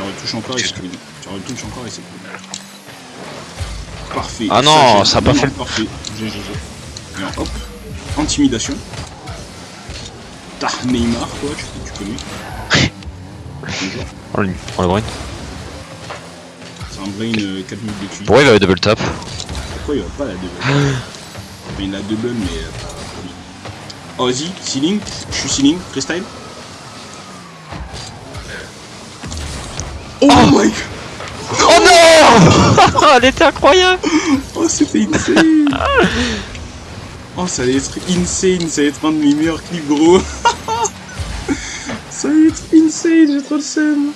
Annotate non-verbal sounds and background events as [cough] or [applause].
Tu retouches encore et c'est cool. Tu retouches encore et c'est cool. Parfait. Ah non, j'ai- ça a pas fait Parfait. GG. Alors, hop. Intimidation. Tah, Neymar, quoi, tu, tu connais. Bonjour. [laughs] On le, on le brain. C'est un brain euh, 4 minutes d'étude. Pourquoi il va double tap Pourquoi il va pas la double [gasps] il a double, mais euh. Oh, vas-y, ceiling. Je suis ceiling, freestyle. Oh, my god! Oh non [laughs] Elle était incroyable Oh, c'était insane! oh, ça allait être insane, ça allait être un de mes meilleurs clips, gros! [laughs] ça allait être insane, j'ai trop le seum!